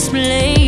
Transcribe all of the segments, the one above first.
display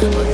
What